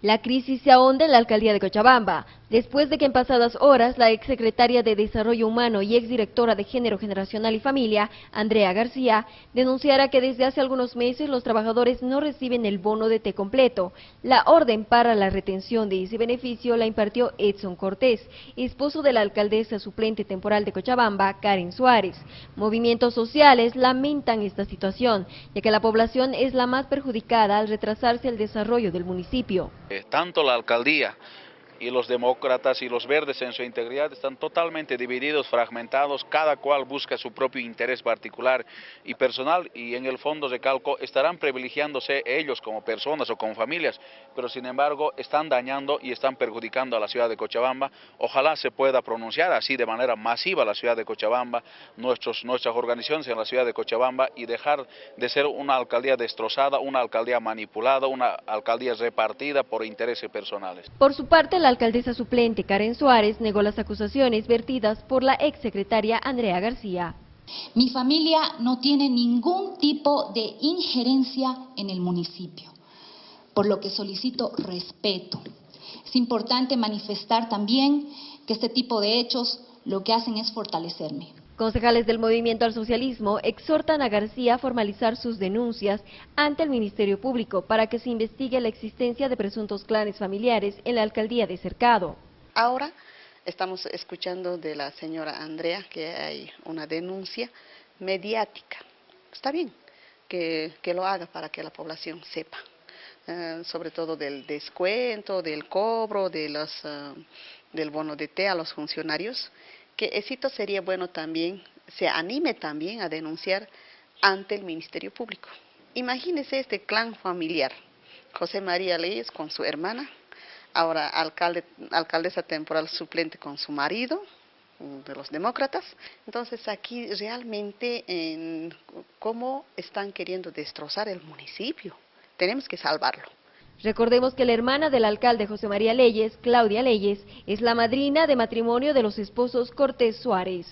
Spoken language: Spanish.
La crisis se ahonda en la alcaldía de Cochabamba, después de que en pasadas horas la exsecretaria de Desarrollo Humano y exdirectora de Género Generacional y Familia, Andrea García, denunciara que desde hace algunos meses los trabajadores no reciben el bono de té completo. La orden para la retención de ese beneficio la impartió Edson Cortés, esposo de la alcaldesa suplente temporal de Cochabamba, Karen Suárez. Movimientos sociales lamentan esta situación, ya que la población es la más perjudicada al retrasarse el desarrollo del municipio. Tanto la alcaldía y los demócratas y los verdes en su integridad están totalmente divididos, fragmentados, cada cual busca su propio interés particular y personal y en el fondo de calco estarán privilegiándose ellos como personas o como familias, pero sin embargo están dañando y están perjudicando a la ciudad de Cochabamba. Ojalá se pueda pronunciar así de manera masiva la ciudad de Cochabamba, nuestros, nuestras organizaciones en la ciudad de Cochabamba y dejar de ser una alcaldía destrozada, una alcaldía manipulada, una alcaldía repartida por intereses personales. Por su parte, la alcaldesa suplente Karen Suárez negó las acusaciones vertidas por la exsecretaria Andrea García. Mi familia no tiene ningún tipo de injerencia en el municipio, por lo que solicito respeto. Es importante manifestar también que este tipo de hechos lo que hacen es fortalecerme. Concejales del Movimiento al Socialismo exhortan a García a formalizar sus denuncias ante el Ministerio Público para que se investigue la existencia de presuntos clanes familiares en la alcaldía de Cercado. Ahora estamos escuchando de la señora Andrea que hay una denuncia mediática. Está bien que, lo haga para que la población sepa. Eh, sobre todo del descuento, del cobro, de los, eh, del bono de té a los funcionarios que éxito sería bueno también, se anime también a denunciar ante el Ministerio Público. Imagínese este clan familiar, José María Leyes con su hermana, ahora alcalde, alcaldesa temporal suplente con su marido, de los demócratas. Entonces aquí realmente en cómo están queriendo destrozar el municipio. Tenemos que salvarlo. Recordemos que la hermana del alcalde José María Leyes, Claudia Leyes, es la madrina de matrimonio de los esposos Cortés Suárez.